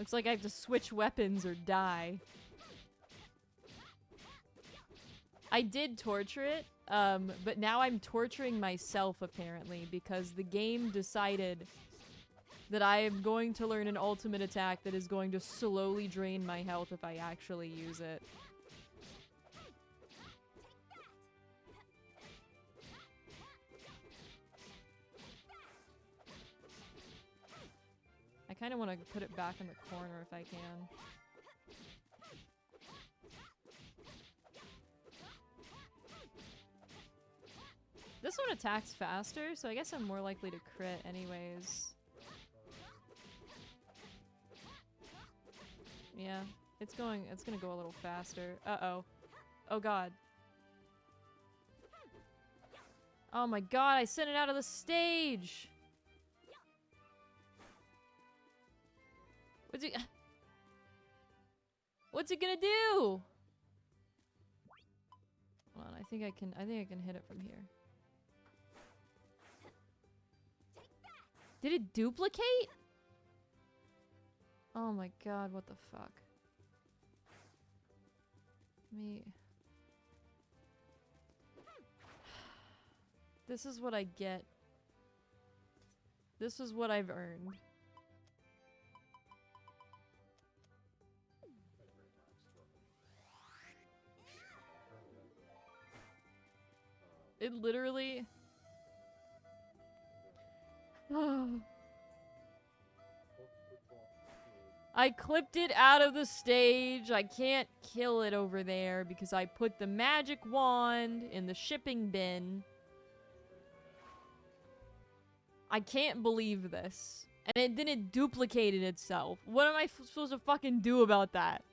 Looks like I have to switch weapons or die. I did torture it, um, but now I'm torturing myself apparently because the game decided that I am going to learn an ultimate attack that is going to slowly drain my health if I actually use it. Kind of want to put it back in the corner if I can. This one attacks faster, so I guess I'm more likely to crit anyways. Yeah, it's going, it's gonna go a little faster. Uh-oh. Oh god. Oh my god, I sent it out of the stage! What's it- What's it gonna do? Hold on, I think I can- I think I can hit it from here. Did it duplicate? Oh my god, what the fuck? Me. This is what I get. This is what I've earned. It literally... I clipped it out of the stage. I can't kill it over there because I put the magic wand in the shipping bin. I can't believe this. And it, then it duplicated itself. What am I supposed to fucking do about that?